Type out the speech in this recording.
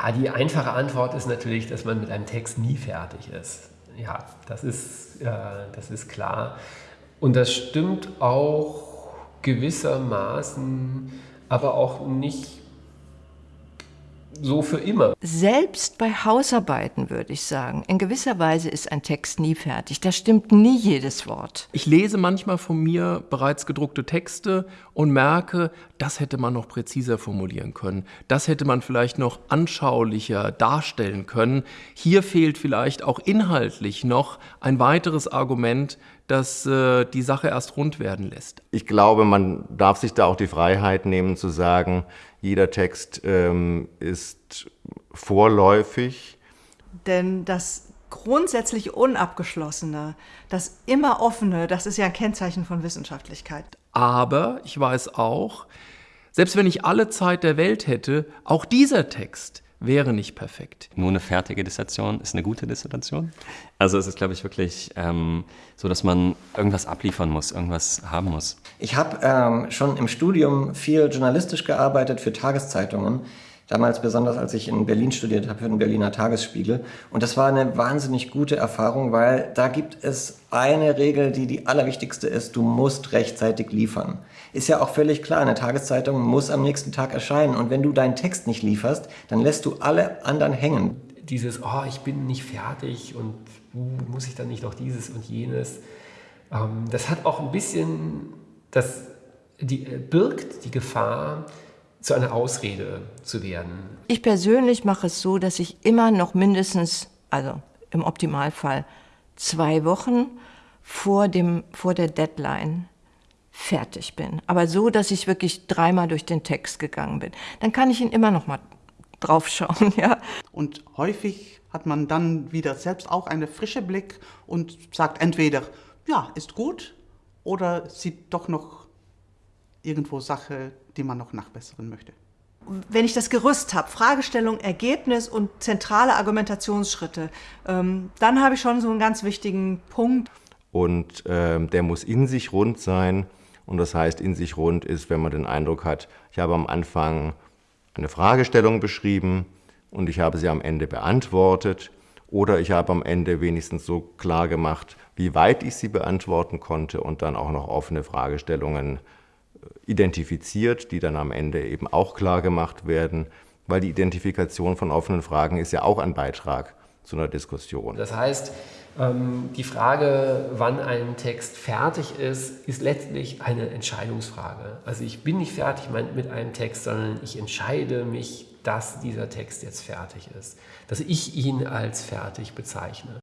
Ja, die einfache Antwort ist natürlich, dass man mit einem Text nie fertig ist. Ja, das ist, äh, das ist klar. Und das stimmt auch gewissermaßen, aber auch nicht so für immer. Selbst bei Hausarbeiten würde ich sagen, in gewisser Weise ist ein Text nie fertig. Da stimmt nie jedes Wort. Ich lese manchmal von mir bereits gedruckte Texte und merke, das hätte man noch präziser formulieren können. Das hätte man vielleicht noch anschaulicher darstellen können. Hier fehlt vielleicht auch inhaltlich noch ein weiteres Argument, das äh, die Sache erst rund werden lässt. Ich glaube, man darf sich da auch die Freiheit nehmen zu sagen, jeder Text ähm, ist vorläufig. Denn das grundsätzlich Unabgeschlossene, das immer Offene, das ist ja ein Kennzeichen von Wissenschaftlichkeit. Aber ich weiß auch, selbst wenn ich alle Zeit der Welt hätte, auch dieser Text wäre nicht perfekt. Nur eine fertige Dissertation ist eine gute Dissertation. Also es ist, glaube ich, wirklich ähm, so, dass man irgendwas abliefern muss, irgendwas haben muss. Ich habe ähm, schon im Studium viel journalistisch gearbeitet für Tageszeitungen. Damals besonders, als ich in Berlin studiert habe, für den Berliner Tagesspiegel. Und das war eine wahnsinnig gute Erfahrung, weil da gibt es eine Regel, die die allerwichtigste ist. Du musst rechtzeitig liefern. Ist ja auch völlig klar, eine Tageszeitung muss am nächsten Tag erscheinen. Und wenn du deinen Text nicht lieferst, dann lässt du alle anderen hängen. Dieses, oh, ich bin nicht fertig und uh, muss ich dann nicht noch dieses und jenes. Ähm, das hat auch ein bisschen, das die, äh, birgt die Gefahr, zu einer Ausrede zu werden. Ich persönlich mache es so, dass ich immer noch mindestens, also im Optimalfall, zwei Wochen vor, dem, vor der Deadline fertig bin. Aber so, dass ich wirklich dreimal durch den Text gegangen bin. Dann kann ich ihn immer noch mal draufschauen. Ja. Und häufig hat man dann wieder selbst auch einen frischen Blick und sagt entweder, ja, ist gut, oder sieht doch noch irgendwo Sache, die man noch nachbessern möchte. Wenn ich das Gerüst habe, Fragestellung, Ergebnis und zentrale Argumentationsschritte, ähm, dann habe ich schon so einen ganz wichtigen Punkt. Und äh, der muss in sich rund sein. Und das heißt, in sich rund ist, wenn man den Eindruck hat, ich habe am Anfang eine Fragestellung beschrieben und ich habe sie am Ende beantwortet oder ich habe am Ende wenigstens so klar gemacht, wie weit ich sie beantworten konnte und dann auch noch offene Fragestellungen identifiziert, die dann am Ende eben auch klar gemacht werden, weil die Identifikation von offenen Fragen ist ja auch ein Beitrag zu einer Diskussion. Das heißt, ähm, die Frage, wann ein Text fertig ist, ist letztlich eine Entscheidungsfrage. Also ich bin nicht fertig mit einem Text, sondern ich entscheide mich, dass dieser Text jetzt fertig ist, dass ich ihn als fertig bezeichne.